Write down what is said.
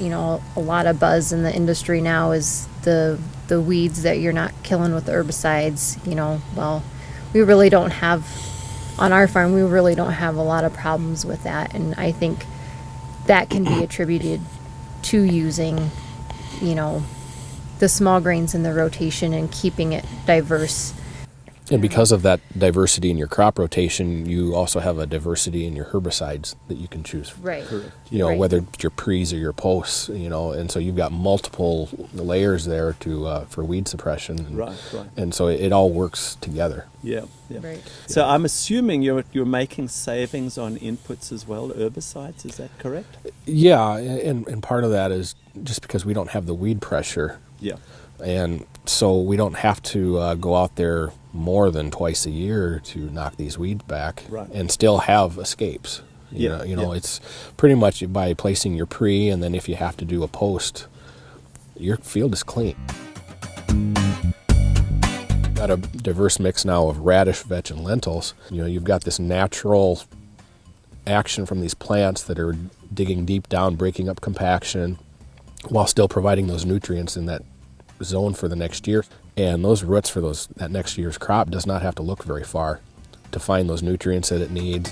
you know, a lot of buzz in the industry now is the the weeds that you're not killing with herbicides. You know, well, we really don't have on our farm. We really don't have a lot of problems with that, and I think that can be attributed to using, you know, the small grains in the rotation and keeping it diverse. And because of that diversity in your crop rotation, you also have a diversity in your herbicides that you can choose. Right. You know, Right. whether it's your pre's or your posts, you know, and so you've got multiple layers there to uh, for weed suppression. And, Right, right. And so it, it all works together. Yeah, yeah. Right. So I'm assuming you're you're making savings on inputs as well, herbicides. Is that correct? Yeah, and, and part of that is just because we don't have the weed pressure Yeah. and so we don't have to uh, go out there more than twice a year to knock these weeds back Right. and still have escapes you Yeah, know, you know yeah. it's pretty much by placing your pre and then if you have to do a post your field is clean got a diverse mix now of radish vetch and lentils you know you've got this natural action from these plants that are digging deep down breaking up compaction while still providing those nutrients in that zone for the next year. And those roots for those that next year's crop does not have to look very far to find those nutrients that it needs.